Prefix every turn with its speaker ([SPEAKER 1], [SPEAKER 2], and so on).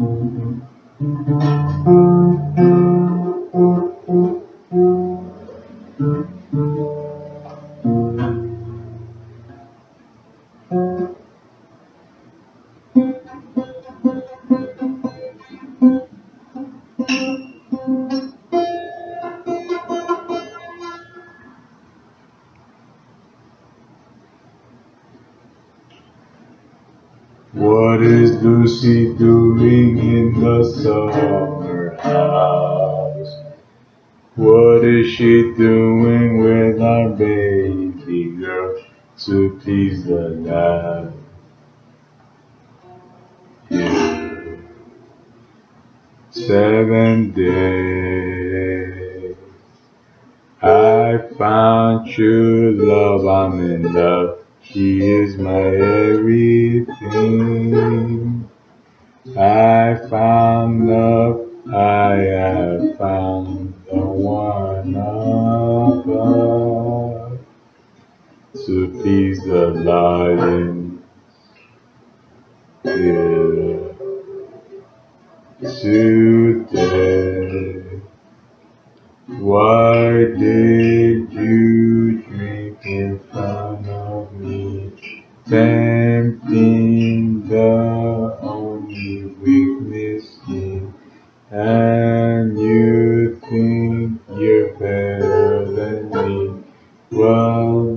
[SPEAKER 1] Mm-hmm. What is Lucy doing in the summer house? What is she doing with our baby girl to please the lad? Seven days. I found true love, I'm in love. She is my everything. I found love, I have found the one above. To please the lion, yeah. Today, why did Tempting the only weakness in, and you think you're better than me. Well,